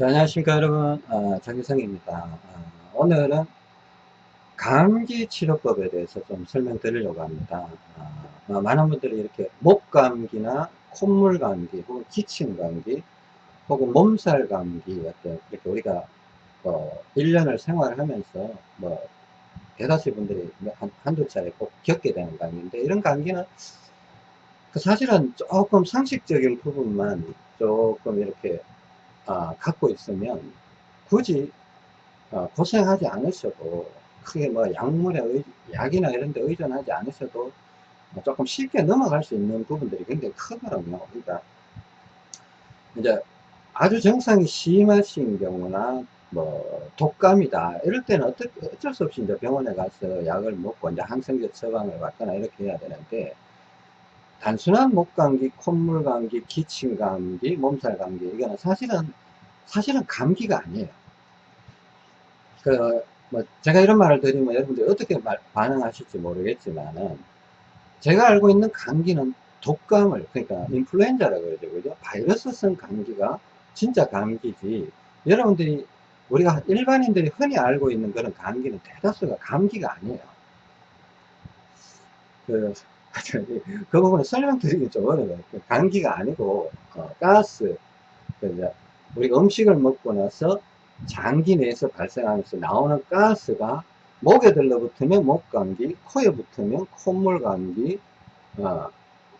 네, 안녕하십니까 여러분. 어, 장기성입니다. 어, 오늘은 감기 치료법에 대해서 좀 설명드리려고 합니다. 어, 어, 많은 분들이 이렇게 목감기나 콧물 감기 혹은 기침 감기 혹은 몸살 감기 어떤 이렇게 우리가 어, 1년을 생활하면서 뭐 대다수 분들이 한, 한두 차례 꼭 겪게 되는 감기인데 이런 감기는 그 사실은 조금 상식적인 부분만 조금 이렇게 어, 갖고 있으면 굳이 어, 고생하지 않으셔도 크게 뭐 약물에 의, 약이나 이런 데 의존하지 않으셔도 뭐 조금 쉽게 넘어갈 수 있는 부분들이 굉장히 크거든요. 그러니까 이제 아주 증상이 심하신 경우나 뭐 독감이다 이럴 때는 어떻게 어쩔 수 없이 이제 병원에 가서 약을 먹고 이제 항생제 처방을 받거나 이렇게 해야 되는데 단순한 목감기, 콧물감기, 기침감기, 몸살감기 이거는 사실은 사실은 감기가 아니에요. 그 뭐 제가 이런 말을 드리면 여러분들이 어떻게 말, 반응하실지 모르겠지만은 제가 알고 있는 감기는 독감을 그러니까 인플루엔자라고 그러죠 그죠 바이러스성 감기가 진짜 감기지 여러분들이 우리가 일반인들이 흔히 알고 있는 그런 감기는 대다수가 감기가 아니에요 그 그 부분을 설명드리기 좀 어려워요. 감기가 아니고 어, 가스, 그 우리가 음식을 먹고 나서 장기 내에서 발생하면서 나오는 가스가 목에 들러붙으면 목감기, 코에 붙으면 콧물감기, 어,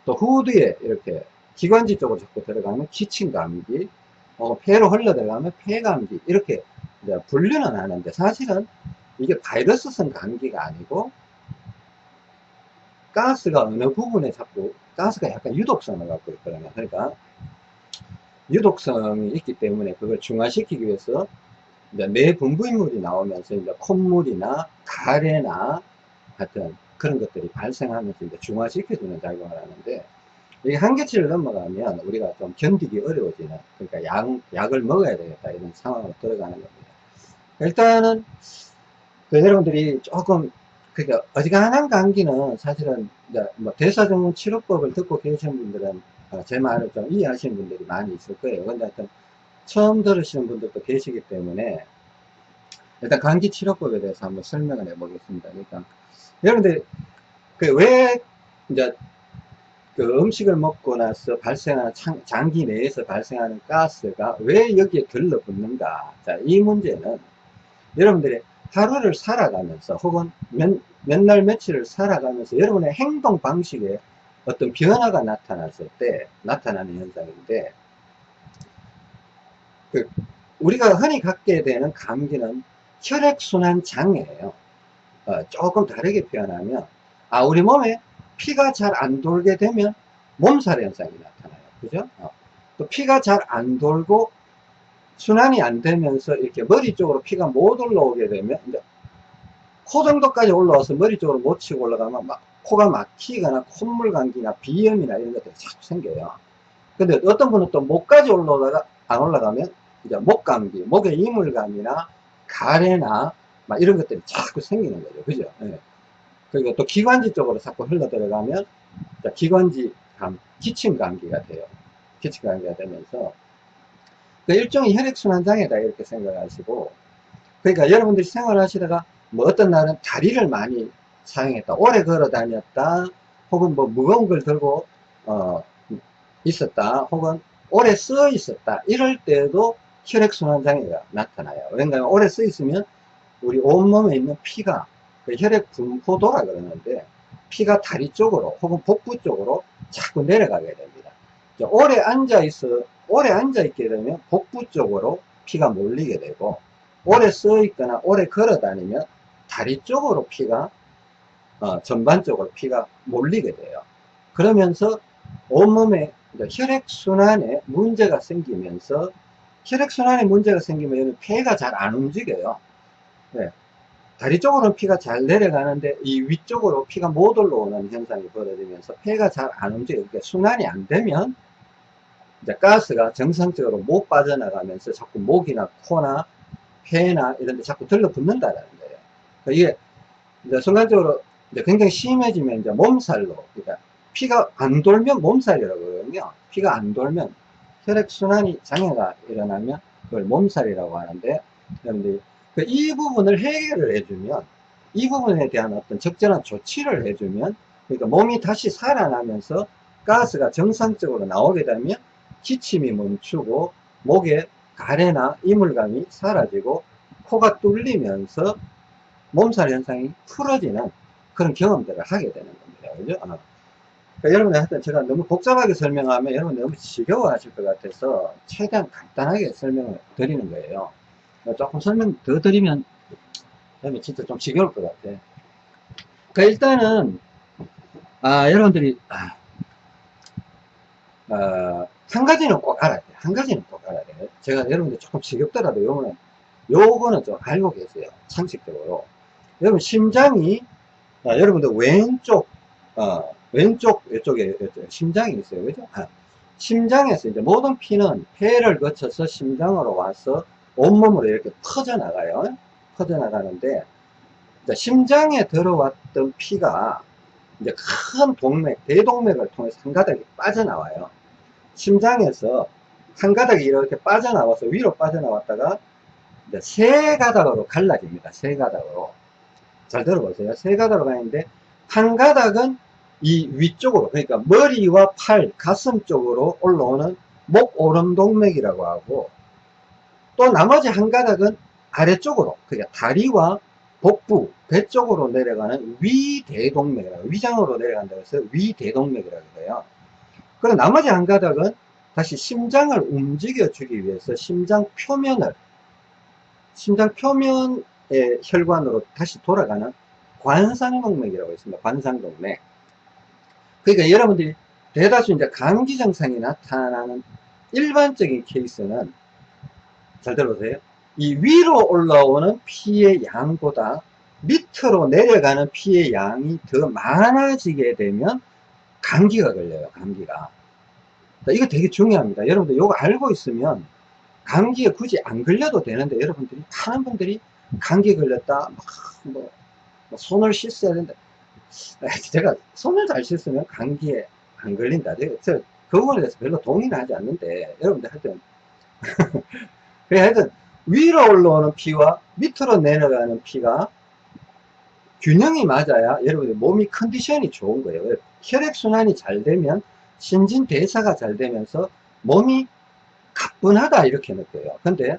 또 후두에 이렇게 기관지 쪽으로 자꾸 들어가면 기침감기, 어, 폐로 흘러 들어가면 폐감기 이렇게 분류는 하는데 사실은 이게 바이러스성 감기가 아니고 가스가 어느 부분에 자꾸 가스가 약간 유독성을 갖고 있거든요. 그러니까 유독성이 있기 때문에 그걸 중화시키기 위해서 뇌 분부인물이 나오면서 이제 콧물이나 가래나 하여튼 그런 것들이 발생하면서 이제 중화시켜주는 작용을 하는데 이게 한계치를 넘어가면 우리가 좀 견디기 어려워지는 그러니까 약, 약을 먹어야 되겠다 이런 상황으로 들어가는 겁니다. 일단은 그 여러분들이 조금 그러니까 어지간한 감기는 사실은 뭐 대사증후 치료법을 듣고 계신 분들은 어, 제 말을 좀 이해하시는 분들이 많이 있을 거예요. 근데 하여튼 처음 들으시는 분들도 계시기 때문에 일단 감기 치료법에 대해서 한번 설명을 해 보겠습니다. 그러니까 여러분들 그 왜 이제 그 음식을 먹고 나서 발생하는 장기 내에서 발생하는 가스가 왜 여기에 들러붙는가 자 이 문제는 여러분들이 하루를 살아가면서 혹은 몇, 몇 날 며칠을 살아가면서 여러분의 행동 방식에 어떤 변화가 나타났을 때 나타나는 현상인데 그 우리가 흔히 갖게 되는 감기는 혈액순환 장애예요. 어, 조금 다르게 표현하면 아 우리 몸에 피가 잘 안 돌게 되면 몸살 현상이 나타나요. 그죠? 어. 또 피가 잘 안 돌고 순환이 안 되면서 이렇게 머리 쪽으로 피가 못 올라오게 되면 이제 코 정도까지 올라와서 머리 쪽으로 못 치고 올라가면 막 코가 막히거나 콧물 감기나 비염이나 이런 것들이 자꾸 생겨요. 근데 어떤 분은 또 목까지 올라오다가 안 올라가면 이제 목 감기, 목에 이물감이나 가래나 막 이런 것들이 자꾸 생기는 거죠. 그죠? 예. 그리고 또 기관지 쪽으로 자꾸 흘러 들어가면 기관지 감, 기침 감기가 돼요. 기침 감기가 되면서 그 일종의 혈액순환 장애다 이렇게 생각하시고 그러니까 여러분들이 생활하시다가 뭐 어떤 날은 다리를 많이 사용했다. 오래 걸어 다녔다. 혹은 뭐 무거운 걸 들고 어 있었다. 혹은 오래 써 있었다. 이럴 때도 혈액순환 장애가 나타나요. 왜냐하면 오래 써 있으면 우리 온몸에 있는 피가 그 혈액 분포도라 그러는데 피가 다리 쪽으로 혹은 복부 쪽으로 자꾸 내려가게 됩니다. 오래 앉아 있어 오래 앉아 있게 되면 복부 쪽으로 피가 몰리게 되고 오래 써 있거나 오래 걸어 다니면 다리 쪽으로 피가 어, 전반적으로 피가 몰리게 돼요 그러면서 온몸에 혈액순환에 문제가 생기면서 혈액순환에 문제가 생기면 폐가 잘 안 움직여요 네. 다리 쪽으로는 피가 잘 내려가는데 이 위쪽으로 피가 못 올라오는 현상이 벌어지면서 폐가 잘 안 움직여요 그러니까 순환이 안 되면 이제 가스가 정상적으로 못 빠져나가면서 자꾸 목이나 코나 폐나 이런 데 자꾸 들러붙는다는 거예요. 그러니까 이게 이제 순간적으로 이제 굉장히 심해지면 이제 몸살로, 그러니까 피가 안 돌면 몸살이라고 그러거든요. 피가 안 돌면 혈액순환이 장애가 일어나면 그걸 몸살이라고 하는데 여러분들이 그 이 부분을 해결을 해주면 이 부분에 대한 어떤 적절한 조치를 해주면 그러니까 몸이 다시 살아나면서 가스가 정상적으로 나오게 되면 기침이 멈추고 목에 가래나 이물감이 사라지고 코가 뚫리면서 몸살 현상이 풀어지는 그런 경험들을 하게 되는 겁니다. 그죠? 어. 그러니까 여러분들 하여튼 제가 너무 복잡하게 설명하면 여러분 너무 지겨워 하실 것 같아서 최대한 간단하게 설명을 드리는 거예요. 조금 설명 더 드리면 그러면 진짜 좀 지겨울 것 같아. 그러니까 일단은 아 여러분들이 아, 어, 한 가지는 꼭 알아야 돼. 한 가지는 꼭 알아야 돼. 제가 여러분들 조금 지겹더라도 요거는 요거는 좀 알고 계세요. 상식적으로. 여러분 심장이 아, 여러분들 왼쪽 어, 왼쪽 이쪽에 심장이 있어요. 그죠? 아, 심장에서 이제 모든 피는 폐를 거쳐서 심장으로 와서 온몸으로 이렇게 퍼져나가요. 퍼져나가는데 심장에 들어왔던 피가 이제 큰 동맥, 대동맥을 통해서 한 가닥이 빠져나와요. 심장에서 한 가닥이 이렇게 빠져나와서 위로 빠져나왔다가 세 가닥으로 갈라집니다. 세 가닥으로. 잘 들어보세요. 세 가닥으로 가는데 한 가닥은 이 위쪽으로 그러니까 머리와 팔, 가슴 쪽으로 올라오는 목 오름 동맥이라고 하고 또 나머지 한 가닥은 아래쪽으로 그러니까 다리와 복부, 배 쪽으로 내려가는 위대동맥이라고 위장으로 내려간다고 해서 위대동맥이라고 해요. 그리고 나머지 한 가닥은 다시 심장을 움직여 주기 위해서 심장 표면을 심장 표면의 혈관으로 다시 돌아가는 관상동맥이라고 있습니다. 관상동맥. 그러니까 여러분들이 대다수 이제 감기 증상이 나타나는 일반적인 케이스는 잘 들어보세요. 이 위로 올라오는 피의 양보다 밑으로 내려가는 피의 양이 더 많아지게 되면 감기가 걸려요. 감기가. 이거 되게 중요합니다. 여러분들 이거 알고 있으면 감기에 굳이 안 걸려도 되는데 여러분들이 많은 분들이 감기 걸렸다. 뭐, 뭐 손을 씻어야 된다. 제가 손을 잘 씻으면 감기에 안 걸린다. 제가 그 부분에 대해서 별로 동의는 하지 않는데 여러분들 하여튼. 하여튼 위로 올라오는 피와 밑으로 내려가는 피가 균형이 맞아야 여러분들 몸이 컨디션이 좋은 거예요. 혈액순환이 잘 되면 신진대사가 잘 되면서 몸이 가뿐하다 이렇게 느껴요. 근데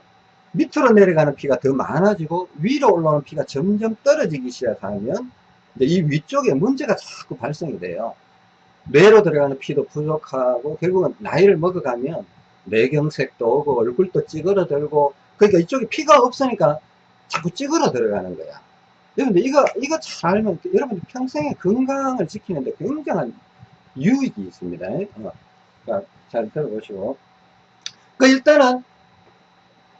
밑으로 내려가는 피가 더 많아지고 위로 올라오는 피가 점점 떨어지기 시작하면 이 위쪽에 문제가 자꾸 발생이 돼요. 뇌로 들어가는 피도 부족하고 결국은 나이를 먹어가면 뇌경색도 오고 얼굴도 찌그러들고 그러니까 이쪽에 피가 없으니까 자꾸 찌그러 들어가는 거야. 여러분들 이거 이거 잘 알면 여러분들 평생의 건강을 지키는데 굉장한 유익이 있습니다. 어. 그러니까 잘 들어보시고. 그 일단은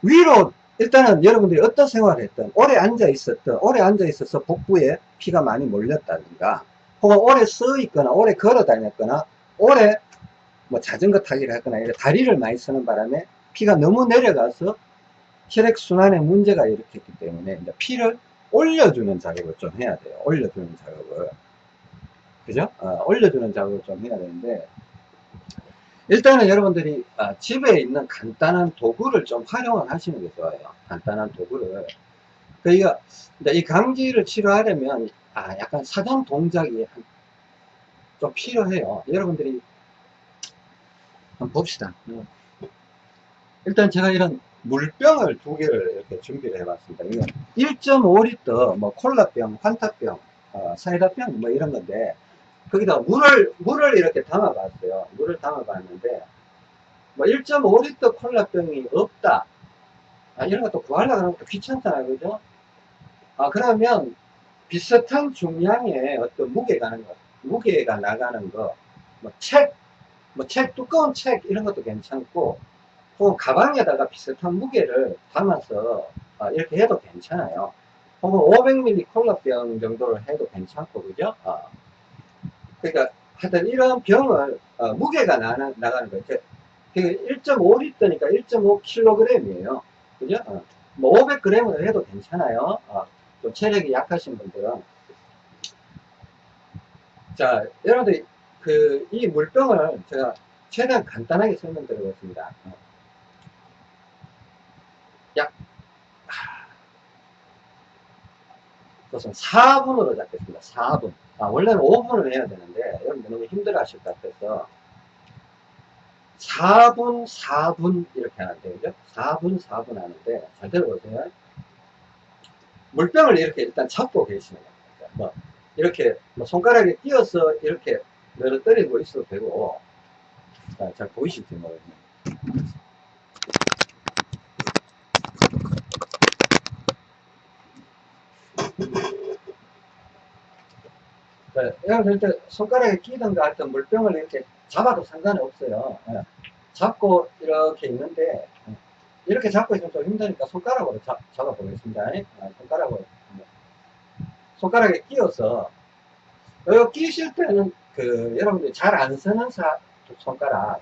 위로 일단은 여러분들이 어떤 생활을 했든 오래 앉아 있었던 오래 앉아 있어서 복부에 피가 많이 몰렸다든가 혹은 오래 서 있거나 오래 걸어 다녔거나 오래 뭐 자전거 타기를 했거나 이렇게 다리를 많이 쓰는 바람에 피가 너무 내려가서 혈액순환에 문제가 일으켰기 때문에 피를 올려주는 작업을 좀 해야 돼요 올려주는 작업을 그죠? 어, 올려주는 작업을 좀 해야 되는데 일단은 여러분들이 아, 집에 있는 간단한 도구를 좀 활용을 하시는 게 좋아요. 간단한 도구를. 그러니까 이 감기를 치료하려면 아, 약간 사전 동작이 좀 필요해요. 여러분들이 한번 봅시다. 음. 일단 제가 이런 물병을 두 개를 이렇게 준비를 해봤습니다. 이건 1.5리터 뭐 콜라병, 환타병, 어, 사이다병 뭐 이런 건데 거기다 물을, 물을 이렇게 담아봤어요. 물을 담아봤는데, 뭐 1.5리터 콜라병이 없다. 아, 이런 것도 구하려고 또 귀찮잖아요. 그죠? 아, 그러면 비슷한 중량의 어떤 무게가 나는 거, 무게가 나가는 거, 뭐 책, 뭐 책, 두꺼운 책, 이런 것도 괜찮고, 혹은 가방에다가 비슷한 무게를 담아서 아, 이렇게 해도 괜찮아요. 혹은 500ml 콜라병 정도를 해도 괜찮고, 그죠? 아, 그러니까 하여튼 이런 병을 어, 무게가 나, 나가는 거예요. 1.5리터니까 1.5kg이에요. 그죠? 어, 뭐 500g을 해도 괜찮아요. 어, 좀 체력이 약하신 분들은. 자, 여러분들, 그, 이 물병을 제가 최대한 간단하게 설명드리겠습니다. 어. 약, 우선 4분으로 잡겠습니다. 4분. 아, 원래는 5분을 해야 되는데, 여러분들 너무 힘들어 하실 것 같아서, 4분, 4분 이렇게 하는데, 그죠? 4분, 4분 하는데, 잘 들어보세요. 물병을 이렇게 일단 잡고 계시는 겁니다. 뭐, 이렇게, 뭐 손가락에 끼어서 이렇게 늘어뜨리고 있어도 되고, 자, 잘 보이실지 모르겠네요. 네, 이럴 때 손가락에 할때 물병을 이렇게 잡아도 상관이 없어요. 예. 잡고 이렇게 있는데 예. 이렇게 잡고 있으면 좀 힘드니까 손가락으로 잡, 잡아 보겠습니다. 예. 손가락으로 손가락에 끼워서 이거 끼실 때는 그 여러분들이 잘 안 쓰는 사, 손가락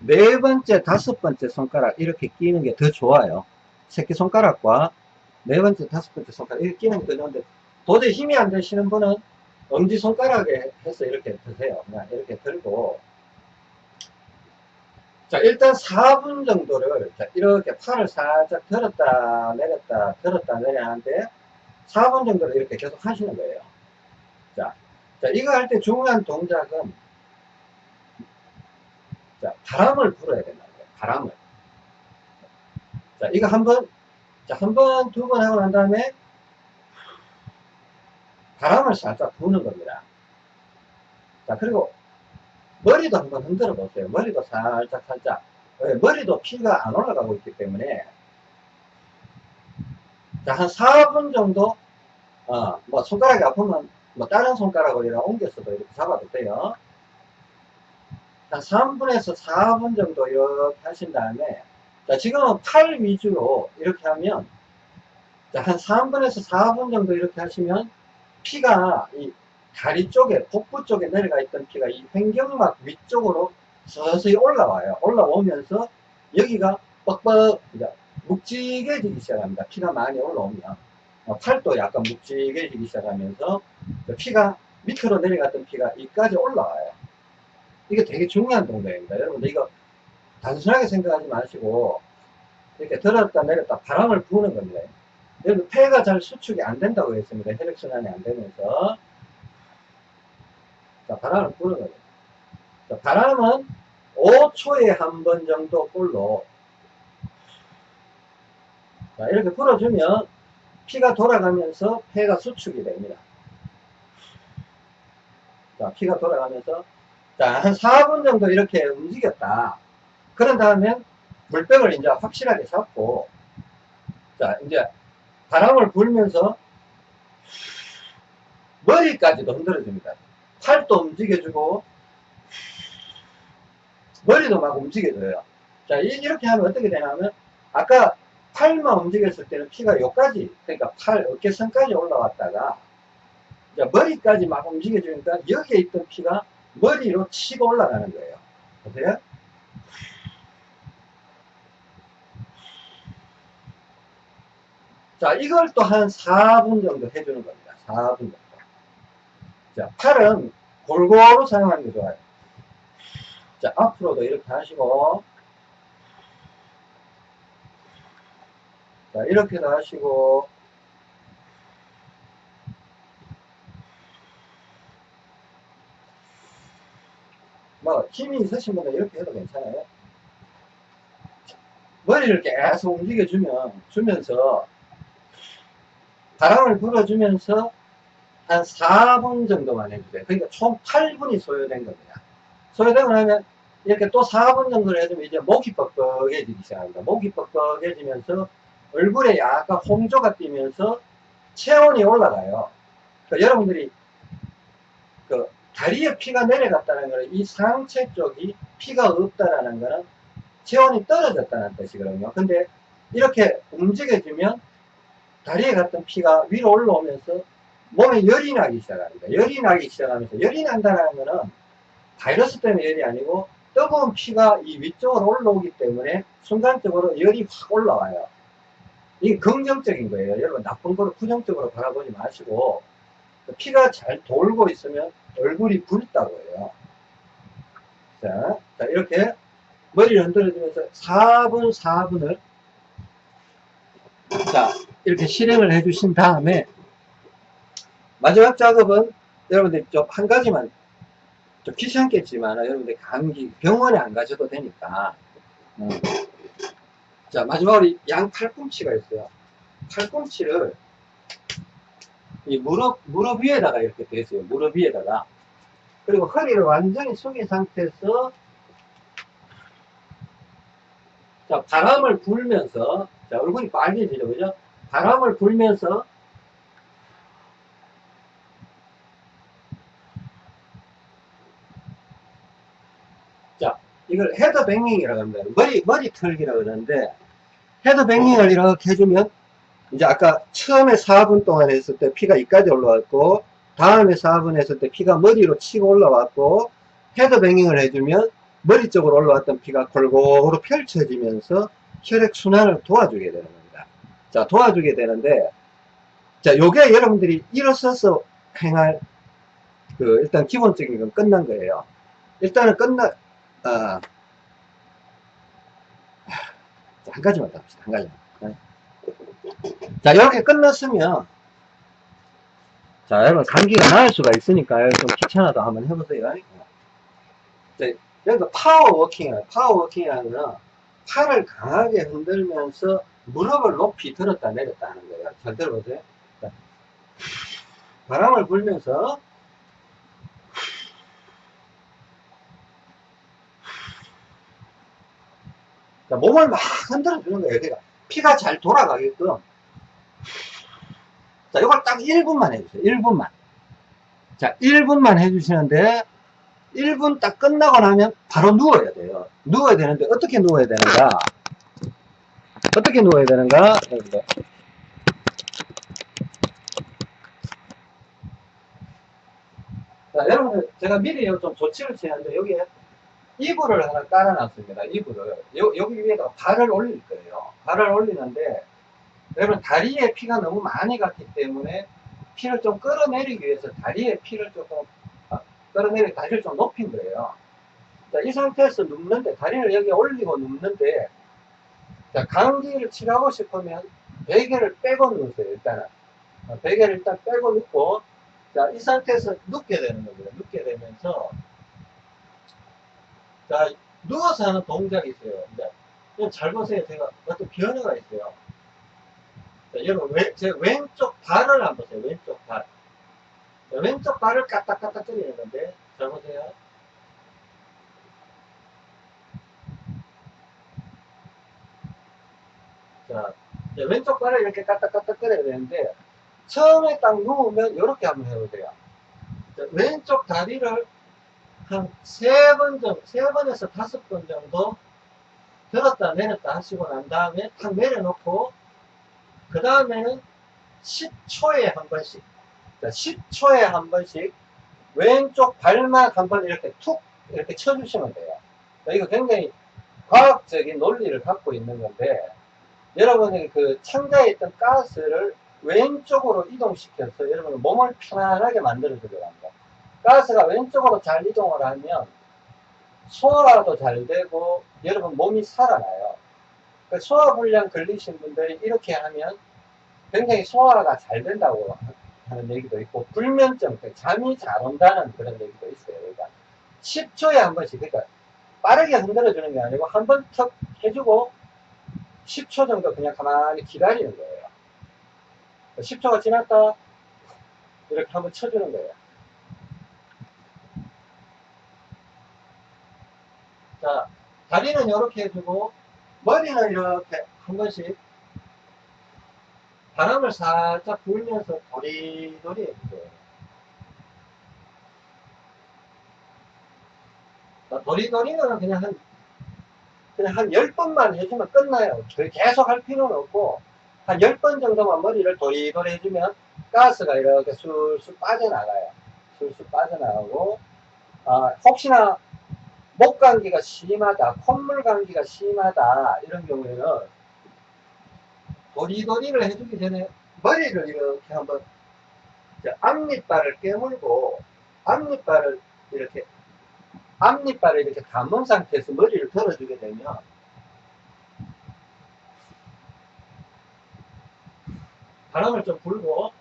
네 번째, 다섯 번째 손가락 이렇게 끼는 게 더 좋아요. 새끼 손가락과 네 번째, 다섯 번째 손가락 이렇게 끼는 게 더 좋은데 도저히 힘이 안 되시는 분은 엄지 손가락에 해서 이렇게 드세요. 그냥 이렇게 들고. 자, 일단 4분 정도를 자, 이렇게 팔을 살짝 들었다 내렸다 들었다 내려 하는데 4분 정도를 이렇게 계속 하시는 거예요. 자, 자 이거 할 때 중요한 동작은 자, 바람을 불어야 된다는 거예요. 바람을. 자, 이거 한 번, 자, 한 번, 두 번 하고 난 다음에 바람을 살짝 부는 겁니다. 자, 그리고 머리도 한번 흔들어 보세요. 머리도 살짝 살짝. 머리도 피가 안 올라가고 있기 때문에 자, 한 4분 정도 어, 뭐 손가락이 아프면 뭐 다른 손가락으로 옮겨서도 이렇게 잡아도 돼요. 한 3분에서 4분 정도 이렇게 하신 다음에 자, 지금은 팔 위주로 이렇게 하면 자, 한 3분에서 4분 정도 이렇게 하시면 피가 이 다리 쪽에 복부 쪽에 내려가 있던 피가 이 횡격막 위쪽으로 서서히 올라와요. 올라오면서 여기가 뻑뻑 묵직해지기 시작합니다. 피가 많이 올라오면 어, 팔도 약간 묵직해지기 시작하면서 피가 밑으로 내려갔던 피가 이까지 올라와요. 이게 되게 중요한 동작입니다. 여러분들 이거 단순하게 생각하지 마시고 이렇게 들었다 내렸다 바람을 부는 겁니다. 여기 폐가 잘 수축이 안 된다고 했습니다. 혈액순환이 안 되면서. 자, 바람을 부는 거예요. 자, 바람은 5초에 한 번 정도 꼴로 자, 이렇게 불어주면 피가 돌아가면서 폐가 수축이 됩니다. 자, 피가 돌아가면서 자, 한 4분 정도 이렇게 움직였다. 그런 다음에 물병을 이제 확실하게 잡고 자, 이제 바람을 불면서 머리까지도 흔들어줍니다. 팔도 움직여주고 머리도 막 움직여줘요. 자 이렇게 하면 어떻게 되냐면 아까 팔만 움직였을 때는 피가 여기까지 그러니까 팔 어깨선까지 올라왔다가 이제 머리까지 막 움직여주니까 여기에 있던 피가 머리로 치고 올라가는 거예요. 보세요. 자, 이걸 또 한 4분 정도 해주는 겁니다. 4분 정도. 자, 팔은 골고루 사용하는 게 좋아요. 자, 앞으로도 이렇게 하시고, 자, 이렇게도 하시고, 뭐, 힘이 있으신 분은 이렇게 해도 괜찮아요. 머리를 계속 움직여주면, 주면서, 바람을 불어주면서 한 4분 정도만 해주세요. 그러니까 총 8분이 소요된 겁니다. 소요되고 나면 이렇게 또 4분 정도를 해주면 이제 목이 뻑뻑해지기 시작합니다. 목이 뻑뻑해지면서 얼굴에 약간 홍조가 뛰면서 체온이 올라가요. 그러니까 여러분들이 그 다리에 피가 내려갔다는 것은 이 상체 쪽이 피가 없다라는 것은 체온이 떨어졌다는 뜻이거든요. 근데 이렇게 움직여주면 다리에 갔던 피가 위로 올라오면서 몸에 열이 나기 시작합니다. 열이 나기 시작하면서 열이 난다는 것은 바이러스 때문에 열이 아니고 뜨거운 피가 이 위쪽으로 올라오기 때문에 순간적으로 열이 확 올라와요. 이게 긍정적인 거예요. 여러분 나쁜 거를 부정적으로 바라보지 마시고 피가 잘 돌고 있으면 얼굴이 붉다고 해요. 자, 자 이렇게 머리를 흔들어주면서 4분 4분을 자, 이렇게 실행을 해 주신 다음에 마지막 작업은 여러분들 좀한 가지만 좀 귀찮겠지만 여러분들 감기 병원에 안 가셔도 되니까. 음. 자 마지막으로 양 팔꿈치가 있어요. 팔꿈치를 이 무릎 무릎 위에다가 이렇게 대세요. 무릎 위에다가. 그리고 허리를 완전히 숙인 상태에서 자 바람을 불면서 자 얼굴이 빨개지죠. 그죠 바람을 불면서 자, 이걸 헤더 뱅잉이라고 합니다. 머리, 머리 털기라고 그러는데, 헤더 뱅잉을 이렇게 해주면, 이제 아까 처음에 4분 동안 했을 때 피가 이까지 올라왔고, 다음에 4분 했을 때 피가 머리로 치고 올라왔고, 헤더 뱅잉을 해주면, 머리 쪽으로 올라왔던 피가 골고루 펼쳐지면서 혈액순환을 도와주게 되는 겁니다. 자, 도와주게 되는데, 자, 요게 여러분들이 일어서서 행할, 그, 일단 기본적인 건 끝난 거예요. 일단은 끝나, 아, 한 가지만 더 합시다. 한 가지만. 네. 자, 이렇게 끝났으면, 자, 여러분, 감기가 나을 수가 있으니까요. 좀 귀찮아도 한번 해보세요. 자, 여기가 power walking이에요. power walking이라는 건 팔을 강하게 흔들면서 무릎을 높이 들었다 내렸다 하는 거예요. 잘 들어보세요. 자, 바람을 불면서 자, 몸을 막 흔들어 주는 거예요. 그러니까 피가 잘 돌아가게끔. 자, 이걸 딱 1분만 해주세요. 1분만. 자, 1분만 해주시는데, 1분 딱 끝나고 나면 바로 누워야 돼요. 누워야 되는데, 어떻게 누워야 되는가? 어떻게 누워야 되는가? 여러분들. 자, 여러분들, 제가 미리 좀 조치를 취하는데, 여기에 이불을 하나 깔아놨습니다. 이불을. 요, 여기 위에다 발을 올릴 거예요. 발을 올리는데, 여러분, 다리에 피가 너무 많이 갔기 때문에, 피를 좀 끌어내리기 위해서 다리에 피를 조금, 아, 끌어내리, 다리를 좀 높인 거예요. 자, 이 상태에서 눕는데, 다리를 여기 올리고 눕는데, 자, 감기를 치료하고 싶으면, 베개를 빼고 누우세요, 일단은. 어, 베개를 일단 빼고 눕고, 자, 이 상태에서 눕게 되는 겁니다. 눕게 되면서, 자, 누워서 하는 동작이 있어요. 이제, 잘 보세요. 제가 어떤 변화가 있어요. 자, 여러분, 왼, 제 왼쪽 발을 한번 보세요. 왼쪽 발. 자, 왼쪽 발을 까딱까딱 거리는 건데, 잘 보세요. 자, 이제 왼쪽 발을 이렇게 까딱까딱 거려야 되는데, 처음에 딱 누우면 이렇게 한번 해보세요. 자, 왼쪽 다리를 한 세 번 정도, 세 번에서 다섯 번 정도 들었다 내렸다 하시고 난 다음에 탁 내려놓고, 그 다음에는 10초에 한 번씩, 자, 10초에 한 번씩 왼쪽 발만 한 번 이렇게 툭 이렇게 쳐주시면 돼요. 자, 이거 굉장히 과학적인 논리를 갖고 있는 건데, 여러분이 그 창자에 있던 가스를 왼쪽으로 이동시켜서 여러분 몸을 편안하게 만들어 주려고 합니다. 가스가 왼쪽으로 잘 이동을 하면 소화도 잘 되고 여러분 몸이 살아나요. 그 소화불량 걸리신 분들이 이렇게 하면 굉장히 소화가 잘 된다고 하는 얘기도 있고 불면증, 그 잠이 잘 온다는 그런 얘기도 있어요. 그러니까 10초에 한 번씩 그러니까 빠르게 흔들어 주는 게 아니고 한 번 턱 해주고 10초 정도 그냥 가만히 기다리는 거예요. 10초가 지났다 이렇게 한번 쳐주는 거예요. 자, 다리는 이렇게 해주고 머리는 이렇게 한 번씩 바람을 살짝 불면서 도리도리 해주세요. 자, 도리도리는 그냥 한 그냥 한 10번만 해주면 끝나요. 계속 할 필요는 없고 한 10번 정도만 머리를 도리도리 해주면 가스가 이렇게 술술 빠져나가요. 술술 빠져나가고 아, 혹시나 목 감기가 심하다, 콧물 감기가 심하다 이런 경우에는 도리도리를 해주기 전에 머리를 이렇게 한번 앞니빨을 깨물고 앞니빨을 이렇게 앞니빨을 이렇게 감은 상태에서 머리를 들어주게 되면 바람을 좀 불고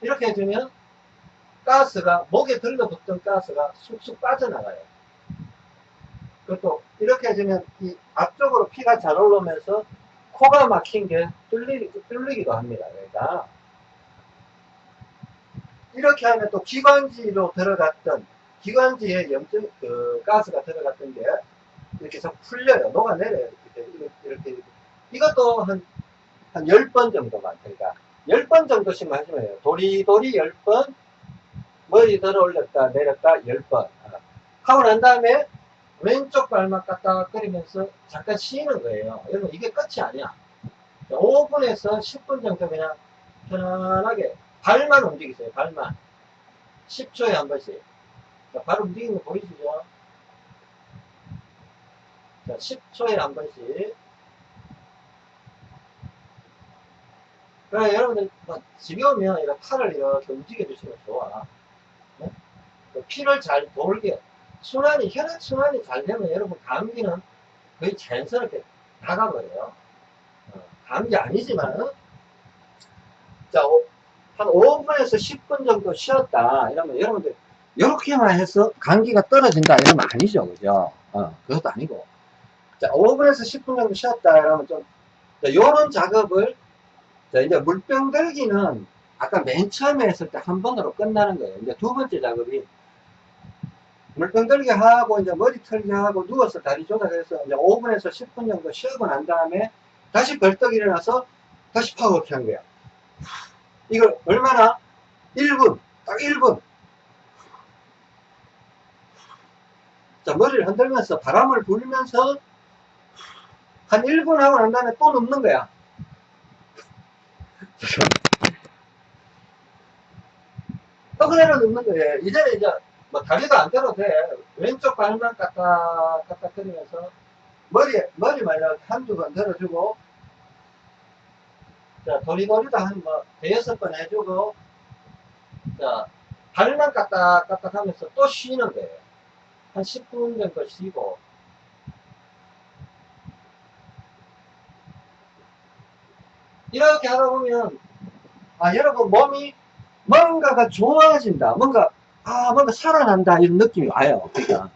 이렇게 해주면 가스가 목에 들러붙던 가스가 쑥쑥 빠져나가요. 그리고 이렇게 해주면 이 앞쪽으로 피가 잘 올라오면서 코가 막힌 게 뚫리, 뚫리기도 합니다. 그러니까 이렇게 하면 또 기관지로 들어갔던 기관지에 염증 그 가스가 들어갔던 게 이렇게 좀 풀려요. 녹아내려요. 이렇게, 이렇게, 이렇게. 이것도 한, 한 10번 정도만. 그러니까 10번 정도씩만 하시면 돼요. 도리도리 10번, 머리 들어 올렸다, 내렸다 10번. 하고 난 다음에 왼쪽 발만 까딱거리면서 잠깐 쉬는 거예요. 여러분, 이게 끝이 아니야. 5분에서 10분 정도 그냥 편안하게 발만 움직이세요. 발만. 10초에 한 번씩. 자, 발 움직이는 거 보이시죠? 자, 10초에 한 번씩. 그래, 여러분들, 뭐, 집에 오면 이렇게 팔을 이렇게 움직여 주시면 좋아. 네? 그 피를 잘 돌게, 순환이, 혈액순환이 잘 되면 여러분, 감기는 거의 자연스럽게 나가버려요. 어, 감기 아니지만은, 자, 오, 한 5분에서 10분 정도 쉬었다. 이러면 여러분들, 이렇게만 해서 감기가 떨어진다. 이러면 아니죠. 그죠? 어, 그것도 아니고. 자, 5분에서 10분 정도 쉬었다. 이러면 좀, 자, 요런 작업을, 자, 이제 물병 들기는 아까 맨 처음에 했을 때 한 번으로 끝나는 거예요. 이제 두 번째 작업이 물병 들기 하고, 이제 머리 털기 하고, 누워서 다리 조작해서 이제 5분에서 10분 정도 쉬고 난 다음에 다시 벌떡 일어나서 다시 파워워킹 한 거야. 이걸 얼마나? 1분. 딱 1분. 자, 머리를 흔들면서 바람을 불면서 한 1분 하고 난 다음에 또 눕는 거야. 또 그대로 눕는 거예요. 이제는 이제 뭐 다리도 안 들어도 돼. 왼쪽 발만 까딱 까딱 거리면서 머리, 머리 말려 한두 번 들어주고 자, 도리도리도 한 뭐, 대여섯 번 해주고, 자, 발만 까딱 까딱 하면서 또 쉬는 거예요. 한 10분 정도 쉬고, 이렇게 하다 보면, 아, 여러분 몸이 뭔가가 좋아진다. 뭔가, 아, 뭔가 살아난다. 이런 느낌이 와요. 그러니까.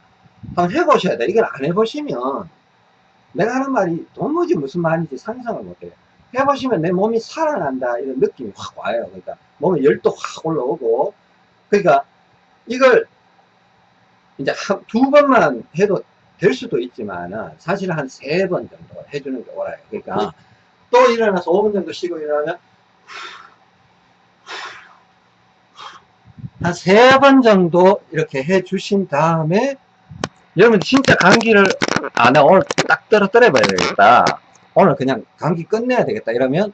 한번 해보셔야 돼. 이걸 안 해보시면, 내가 하는 말이 도무지 무슨 말인지 상상을 못해요. 해보시면 내 몸이 살아난다 이런 느낌이 확 와요. 그러니까 몸에 열도 확 올라오고 그러니까 이걸 이제 두 번만 해도 될 수도 있지만 사실 한 세 번 정도 해주는 게 옳아요. 그러니까 또 일어나서 5분 정도 쉬고 일어나면 한 세 번 정도 이렇게 해 주신 다음에 여러분 진짜 감기를 아, 나 오늘 딱 떨어뜨려 봐야 되겠다. 오늘 그냥 감기 끝내야 되겠다 이러면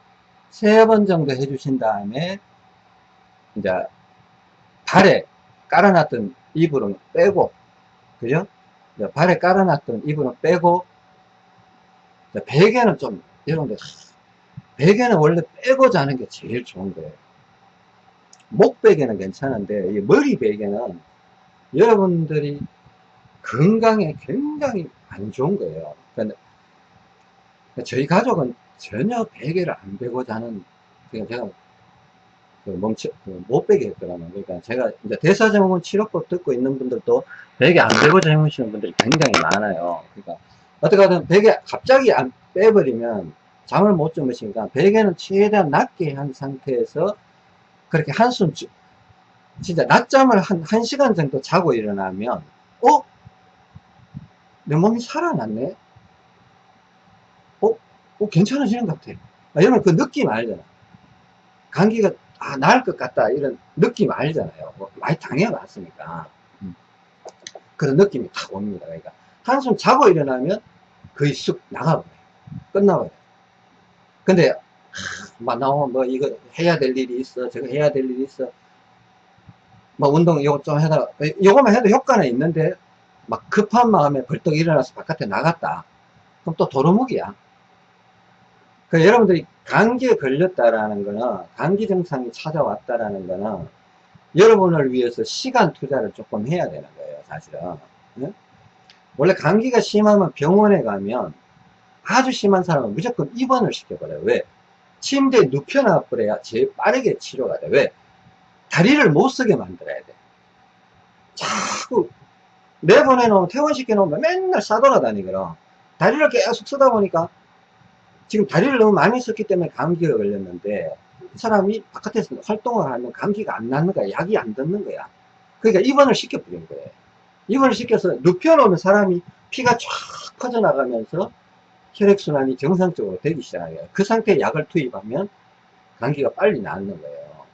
세 번 정도 해 주신 다음에 이제 발에 깔아놨던 이불은 빼고 그죠? 발에 깔아놨던 이불은 빼고 베개는 좀 여러분들 베개는 원래 빼고 자는 게 제일 좋은 거예요 목 베개는 괜찮은데 이 머리 베개는 여러분들이 건강에 굉장히 안 좋은 거예요 그러니까 저희 가족은 전혀 베개를 안 베고 자는, 그냥 제가 그 멈춰, 못 베게 했더라고요. 그러니까 제가 이제 대사증후군 치료법 듣고 있는 분들도 베개 안 베고 주무시는 분들이 굉장히 많아요. 그러니까 어떻게 하든 베개 갑자기 안 빼버리면 잠을 못 주무시니까 베개는 최대한 낮게 한 상태에서 그렇게 한숨 진짜 낮잠을 한, 한 시간 정도 자고 일어나면 어? 내 몸이 살아났네? 어, 괜찮아지는 것 같아. 아, 여러분 그 느낌 알잖아. 감기가 아, 나을 것 같다. 이런 느낌 알잖아요. 뭐, 많이 당해봤으니까. 음. 그런 느낌이 탁 옵니다. 그러니까 한숨 자고 일어나면 거의 쑥 나가버려요. 끝나버려요. 근데 하, 막 나오면 뭐 이거 해야 될 일이 있어. 저거 해야 될 일이 있어. 뭐 운동 이거 좀 해다 이거만 해도 효과는 있는데 막 급한 마음에 벌떡 일어나서 바깥에 나갔다. 그럼 또 도루묵이야. 그 여러분들이 감기에 걸렸다라는 거는 감기 증상이 찾아왔다라는 거는 여러분을 위해서 시간 투자를 조금 해야 되는 거예요 사실은 네? 원래 감기가 심하면 병원에 가면 아주 심한 사람은 무조건 입원을 시켜버려요 왜? 침대에 눕혀놔 버려야 제일 빠르게 치료가 돼. 왜? 다리를 못 쓰게 만들어야 돼. 자꾸 내보내놓으면 퇴원시켜 놓으면 맨날 싸돌아다니거든. 다리를 계속 쓰다 보니까 지금 다리를 너무 많이 썼기 때문에 감기가 걸렸는데 이 사람이 바깥에서 활동을 하면 감기가 안 나는 거야. 약이 안 듣는 거야. 그러니까 입원을 시켜버린 거예요. 입원을 시켜서 눕혀놓으면 사람이 피가 쫙 퍼져나가면서 혈액순환이 정상적으로 되기 시작해요. 그 상태에 약을 투입하면 감기가 빨리 낫는 거예요.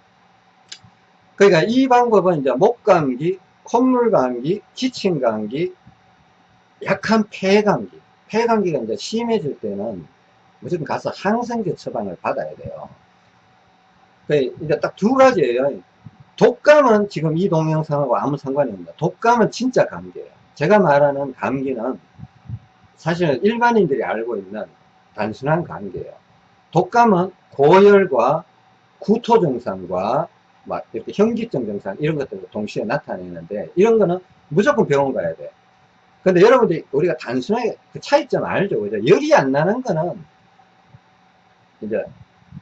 그러니까 이 방법은 이제 목감기, 콧물감기, 기침감기, 약한 폐감기. 폐감기가 이제 심해질 때는 무조건 가서 항생제 처방을 받아야 돼요. 그 이제 딱 두 가지예요. 독감은 지금 이 동영상하고 아무 상관이 없습니다. 독감은 진짜 감기예요. 제가 말하는 감기는 사실은 일반인들이 알고 있는 단순한 감기예요. 독감은 고열과 구토 증상과 막 이렇게 현기증 증상 이런 것들을 동시에 나타내는데 이런 거는 무조건 병원 가야 돼. 근데 여러분들이 우리가 단순하게 그 차이점 알죠? 그죠? 열이 안 나는 거는 이제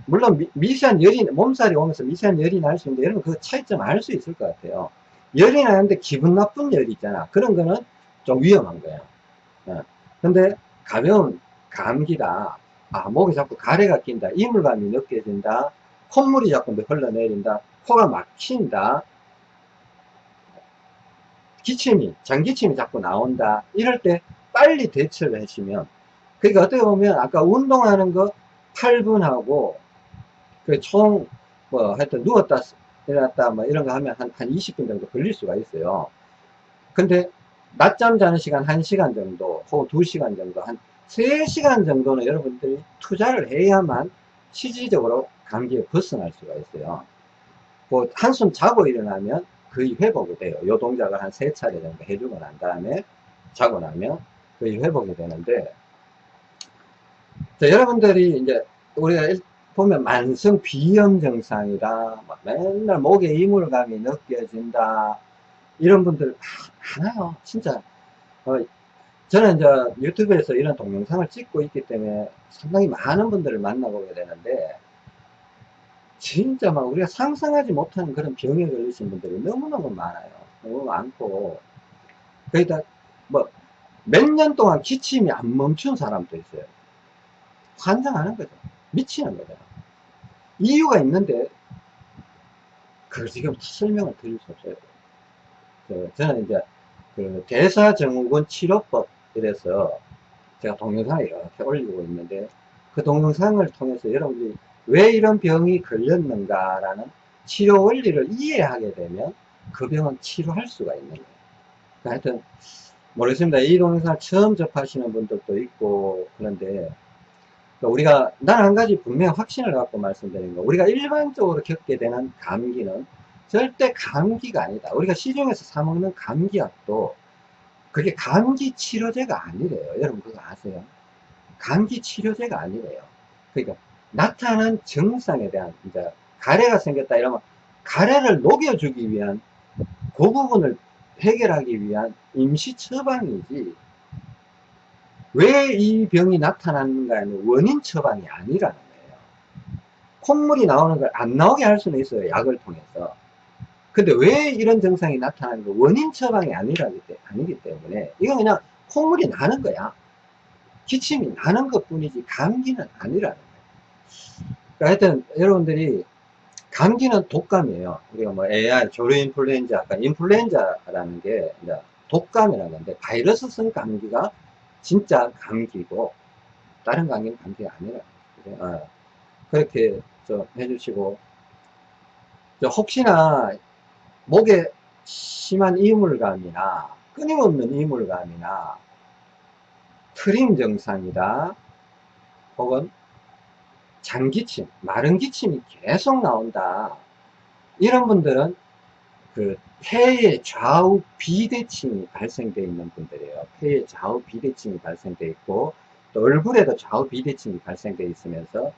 물론 미, 세한 열이 몸살이 오면서 미세한 열이 날 수 있는데 여러분 그 차이점 알 수 있을 것 같아요. 열이 나는데 기분 나쁜 열이 있잖아. 그런 거는 좀 위험한 거야. 어. 근데 가벼운 감기다. 아, 목이 자꾸 가래가 낀다. 이물감이 느껴진다. 콧물이 자꾸 흘러내린다. 코가 막힌다. 기침이, 장기침이 자꾸 나온다. 이럴 때 빨리 대처를 하시면, 그러니까 어떻게 보면 아까 운동하는 거 8분하고, 그 총, 뭐, 하여튼 누웠다, 일어났다, 뭐 이런 거 하면 한, 한 20분 정도 걸릴 수가 있어요. 근데 낮잠 자는 시간 1시간 정도, 혹은 2시간 정도, 한 3시간 정도는 여러분들이 투자를 해야만 실질적으로 감기에 벗어날 수가 있어요. 뭐 한숨 자고 일어나면 거의 회복이 돼요. 요 동작을 한 세 차례 정도 해주고 난 다음에 자고 나면 거의 회복이 되는데 자, 여러분들이 이제 우리가 보면 만성 비염 증상이다 맨날 목에 이물감이 느껴진다 이런 분들 많아요 진짜 어, 저는 이제 유튜브에서 이런 동영상을 찍고 있기 때문에 상당히 많은 분들을 만나보게 되는데 진짜 막 우리가 상상하지 못하는 그런 병에 걸리신 분들이 너무너무 많아요. 너무 많고. 거기다 뭐 몇 년 동안 기침이 안 멈춘 사람도 있어요. 환장하는 거죠. 미치는 거죠. 이유가 있는데 그걸 지금 설명을 드릴 수 없어요. 그 저는 이제 그 대사증후군 치료법 이래서 제가 동영상을 이렇게 올리고 있는데 그 동영상을 통해서 여러분들이 왜 이런 병이 걸렸는가라는 치료 원리를 이해하게 되면 그 병은 치료할 수가 있는 거예요. 그러니까 하여튼 모르겠습니다. 이 동영상을 처음 접하시는 분들도 있고 그런데 그러니까 우리가 난 한 가지 분명 확신을 갖고 말씀드리는 거 우리가 일반적으로 겪게 되는 감기는 절대 감기가 아니다. 우리가 시중에서 사 먹는 감기약도 그게 감기 치료제가 아니래요. 여러분 그거 아세요? 감기 치료제가 아니래요. 그러니까 나타난 증상에 대한 이제 가래가 생겼다 이러면 가래를 녹여주기 위한 그 부분을 해결하기 위한 임시 처방이지 왜 이 병이 나타났는가는 원인 처방이 아니라는 거예요. 콧물이 나오는 걸 안 나오게 할 수는 있어요. 약을 통해서. 근데 왜 이런 증상이 나타나는 거 원인 처방이 아니라기, 아니기 때문에 이건 그냥 콧물이 나는 거야. 기침이 나는 것 뿐이지 감기는 아니라는 그러니까 하여튼 여러분들이 감기는 독감이에요. 우리가 뭐 AI, 조류 인플루엔자, 아까 인플루엔자라는 게 독감이라는 건데 바이러스성 감기가 진짜 감기고 다른 감기는 감기가 아니라 어, 그렇게 좀 해주시고. 혹시나 목에 심한 이물감이나 끊임없는 이물감이나 트림 증상이다 혹은 장기침, 마른 기침이 계속 나온다. 이런 분들은 그 폐의 좌우 비대침이 발생되어 있는 분들이에요. 폐의 좌우 비대침이 발생되어 있고 또 얼굴에도 좌우 비대침이 발생되어 있으면서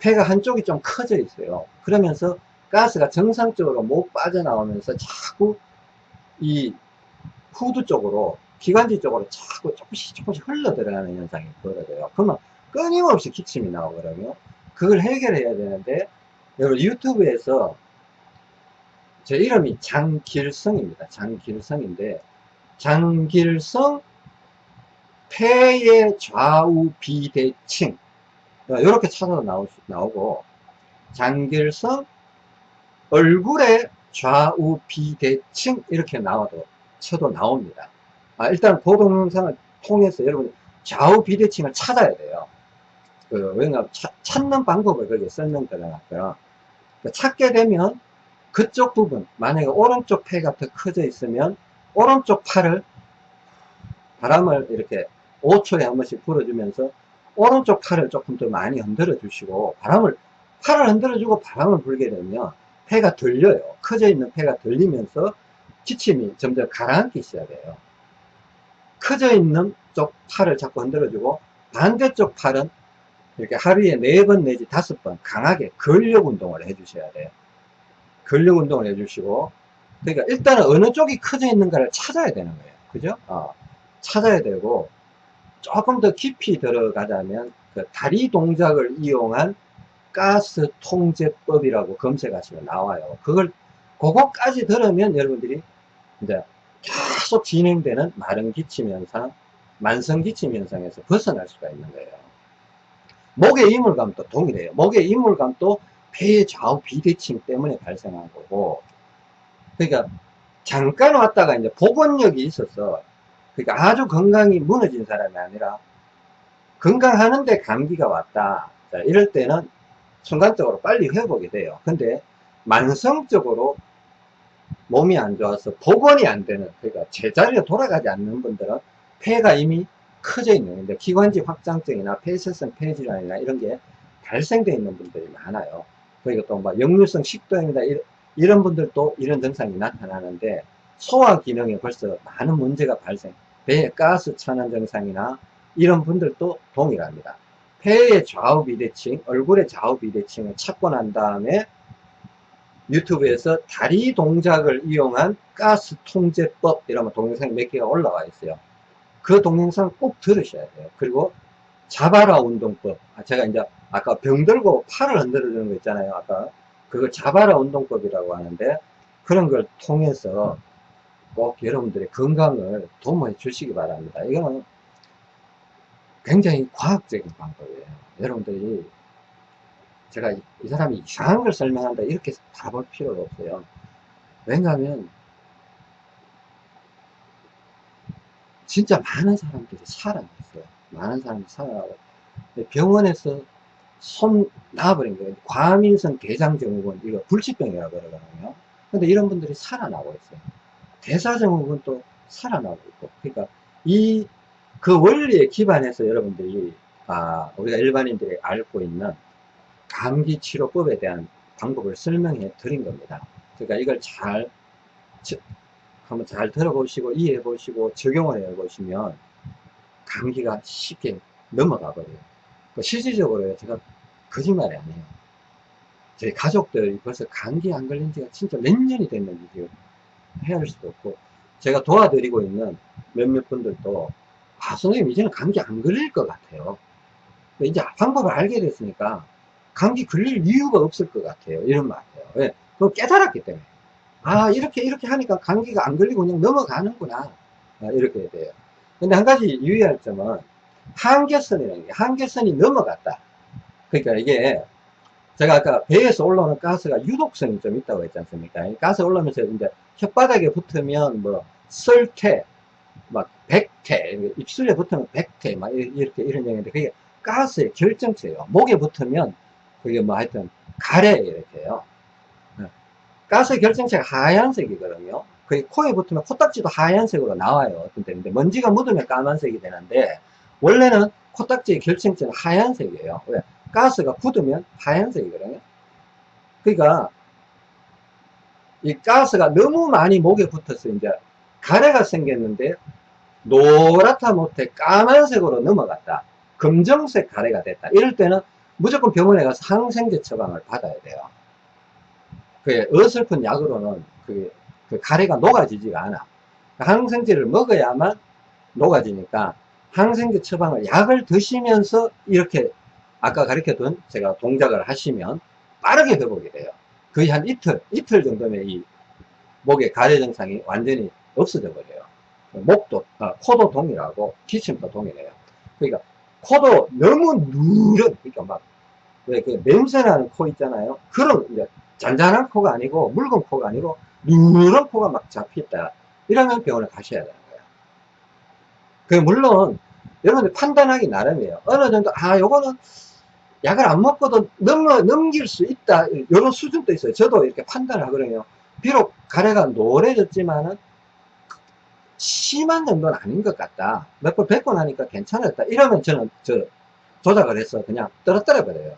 폐가 한쪽이 좀 커져 있어요. 그러면서 가스가 정상적으로 못 빠져나오면서 자꾸 이 후두 쪽으로 기관지 쪽으로 자꾸 조금씩 조금씩 흘러 들어가는 현상이 벌어져요. 그러면 끊임없이 기침이 그러면 그걸 해결해야 되는데 여러분 유튜브에서 제 이름이 장길성입니다. 장길성인데 장길성 폐의 좌우 비대칭 이렇게 찾아서 나오, 나오고 장길성 얼굴의 좌우 비대칭 이렇게 나와도 쳐도 나옵니다. 아, 일단 그 동영상을 통해서 여러분 좌우 비대칭을 찾아야 돼요. 그, 왜냐 찾는 방법을 거기에 설명드려놨고요. 그 찾게 되면 그쪽 부분, 만약에 오른쪽 폐가 더 커져 있으면 오른쪽 팔을 바람을 이렇게 5초에 한 번씩 불어주면서 오른쪽 팔을 조금 더 많이 흔들어 주시고 바람을 팔을 흔들어 주고 바람을 불게 되면 폐가 들려요. 커져 있는 폐가 들리면서 기침이 점점 가라앉기 시작해요. 커져 있는 쪽 팔을 자꾸 흔들어 주고 반대쪽 팔은 이렇게 하루에 네 번 내지 다섯 번 강하게 근력 운동을 해 주셔야 돼요. 근력 운동을 해주시고 그러니까 일단은 어느 쪽이 커져 있는가를 찾아야 되는 거예요. 그죠? 어, 찾아야 되고 조금 더 깊이 들어가자면 그 다리 동작을 이용한 가스 통제법이라고 검색하시면 나와요. 그걸 그거까지 들으면 여러분들이 이제 계속 진행되는 마른 기침 현상, 만성 기침 현상에서 벗어날 수가 있는 거예요. 목의 이물감도 동일해요. 목의 이물감도 폐의 좌우 비대칭 때문에 발생한 거고, 그러니까 잠깐 왔다가 이제 복원력이 있어서, 그러니까 아주 건강이 무너진 사람이 아니라 건강하는데 감기가 왔다. 자, 이럴 때는 순간적으로 빨리 회복이 돼요. 근데 만성적으로 몸이 안 좋아서 복원이 안 되는 그러니까 제자리로 돌아가지 않는 분들은 폐가 이미 커져 있는 근데 기관지 확장증이나 폐쇄성 폐질환이나 이런 게 발생되어 있는 분들이 많아요 그리고 또뭐 역류성 식도염이다 이런 분들도 이런 증상이 나타나는데 소화 기능에 벌써 많은 문제가 발생 배에 가스 천안 증상이나 이런 분들도 동일합니다 폐의 좌우 비대칭 얼굴의 좌우 비대칭을 찾고 난 다음에 유튜브에서 다리 동작을 이용한 가스 통제법 이라는 동영상이 몇 개가 올라와 있어요. 그 동영상 꼭 들으셔야 돼요. 그리고 자바라 운동법. 아, 제가 이제 아까 병 들고 팔을 흔들어 주는 거 있잖아요. 아까 그걸 자바라 운동법이라고 하는데 그런 걸 통해서 꼭 여러분들의 건강을 도모해 주시기 바랍니다. 이거는 굉장히 과학적인 방법이에요. 여러분들이 제가 이, 이 사람이 이상한 걸 설명한다 이렇게 바라볼 필요가 없어요. 왜냐하면 진짜 많은 사람들이 살아났어요. 많은 사람들이 살아나고 병원에서 손 놔버린 거예요. 과민성 대장증후군 이거 불치병이라고 그러거든요. 근데 이런 분들이 살아나고 있어요. 대사증후군 또 살아나고 있고 그러니까 이 그 원리에 기반해서 여러분들이 아 우리가 일반인들이 알고 있는 감기 치료법에 대한 방법을 설명해 드린 겁니다. 그러니까 이걸 잘 한번 잘 들어보시고 이해해 보시고 적용을 해 보시면 감기가 쉽게 넘어가 버려요. 그 실질적으로 제가 거짓말이 아니에요. 저희 가족들이 벌써 감기 안 걸린 지가 진짜 몇 년이 됐는지 헤아릴 수도 없고 제가 도와드리고 있는 몇몇 분들도 아 선생님 이제는 감기 안 걸릴 것 같아요. 이제 방법을 알게 됐으니까 감기 걸릴 이유가 없을 것 같아요. 이런 말 같아요. 왜? 그거 깨달았기 때문에. 아, 이렇게, 이렇게 하니까 감기가 안 걸리고 그냥 넘어가는구나. 아, 이렇게 돼요. 근데 한 가지 유의할 점은 한계선이라는 게, 한계선이 넘어갔다. 그러니까 이게, 제가 아까 배에서 올라오는 가스가 유독성이 좀 있다고 했지 않습니까? 가스 올라오면서 이제 혓바닥에 붙으면 뭐, 설태, 막, 백태, 입술에 붙으면 백태, 막 이렇게 이런 얘기인데, 그게 가스의 결정체예요. 목에 붙으면 그게 뭐 하여튼 가래 이렇게요. 네. 가스 결정체가 하얀색이거든요. 그 코에 붙으면 코딱지도 하얀색으로 나와요. 어떤 때인데 먼지가 묻으면 까만색이 되는데 원래는 코딱지의 결정체는 하얀색이에요. 왜? 가스가 굳으면 하얀색이거든요. 그러니까 이 가스가 너무 많이 목에 붙어서 이제 가래가 생겼는데 노랗다 못해 까만색으로 넘어갔다. 검정색 가래가 됐다. 이럴 때는 무조건 병원에 가서 항생제 처방을 받아야 돼요. 그 어설픈 약으로는 그, 그 가래가 녹아지지가 않아. 항생제를 먹어야만 녹아지니까 항생제 처방을 약을 드시면서 이렇게 아까 가르쳐둔 제가 동작을 하시면 빠르게 회복이 돼요. 거의 한 이틀, 이틀 정도면 이 목의 가래 증상이 완전히 없어져 버려요. 목도, 아, 코도 동일하고 기침도 동일해요. 그러니까 코도 너무 누런, 그러니까 막, 왜 그 냄새나는 코 있잖아요. 그런, 이제 잔잔한 코가 아니고 묽은 코가 아니고 누런 코가 막 잡혔다. 이러면 병원에 가셔야 되는 거예요. 그 물론 여러분들 판단하기 나름이에요. 어느 정도 아 요거는 약을 안 먹고도 넘어 넘길 수 있다. 이런 수준도 있어요. 저도 이렇게 판단을 하거든요. 비록 가래가 노래졌지만은 심한 정도는 아닌 것 같다. 몇 번 뵙고 나니까 괜찮았다. 이러면 저는 저 조작을 해서 그냥 떨어뜨려 버려요.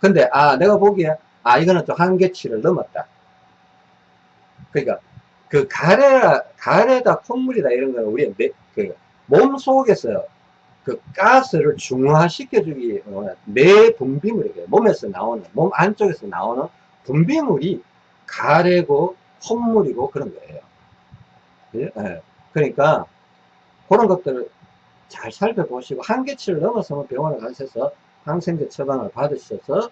근데 아 내가 보기에 아 이거는 좀 한계치를 넘었다. 그러니까 그 가래라 가래다 콧물이다 이런 거는 우리 그몸 속에서 그 가스를 중화시켜주기 내 분비물이에요. 몸에서 나오는 몸 안쪽에서 나오는 분비물이 가래고 콧물이고 그런 거예요. 네. 그러니까 그런 것들을 잘 살펴보시고 한계치를 넘어서면 병원에 가셔서 항생제 처방을 받으셔서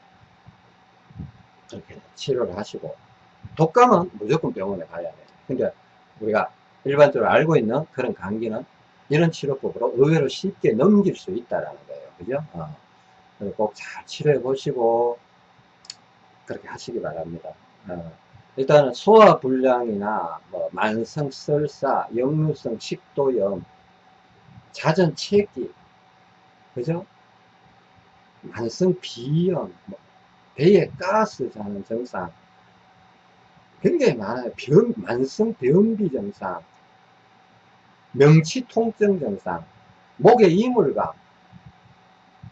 그렇게 치료를 하시고 독감은 무조건 병원에 가야 돼요. 그러니까 우리가 일반적으로 알고 있는 그런 감기는 이런 치료법으로 의외로 쉽게 넘길 수 있다라는 거예요. 그죠? 어. 꼭 잘 치료해 보시고 그렇게 하시기 바랍니다. 어. 일단은 소화불량이나 뭐 만성 설사, 역류성 식도염, 잦은 체기, 그죠? 만성 비염, 뭐 배에 가스 자는 증상, 굉장히 많아요. 변, 만성 변비 증상, 명치 통증 증상, 목에 이물감,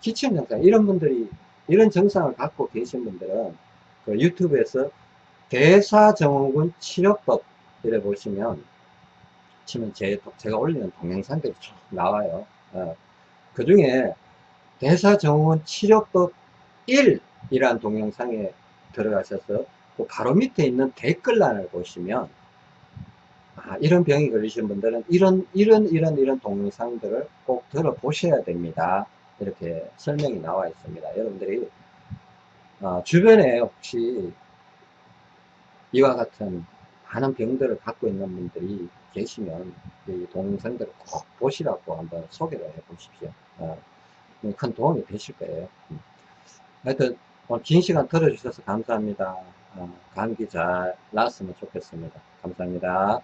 기침 증상, 이런 분들이, 이런 증상을 갖고 계신 분들은 그 유튜브에서 대사증후군 치료법 이래 보시면 치면 제, 제가 올리는 동영상들이 쭉 나와요. 어, 그 중에 대사증후군 치료법 1 이란 동영상에 들어가셔서 그 바로 밑에 있는 댓글란을 보시면 아, 이런 병이 걸리신 분들은 이런 이런 이런 이런 동영상들을 꼭 들어보셔야 됩니다. 이렇게 설명이 나와 있습니다. 여러분들이 어, 주변에 혹시 이와 같은 많은 병들을 갖고 있는 분들이 계시면 이 동영상들을 꼭 보시라고 한번 소개를 해 보십시오. 어, 큰 도움이 되실 거예요. 음. 하여튼 긴 시간 들어주셔서 감사합니다. 어, 감기 잘 나았으면 좋겠습니다. 감사합니다.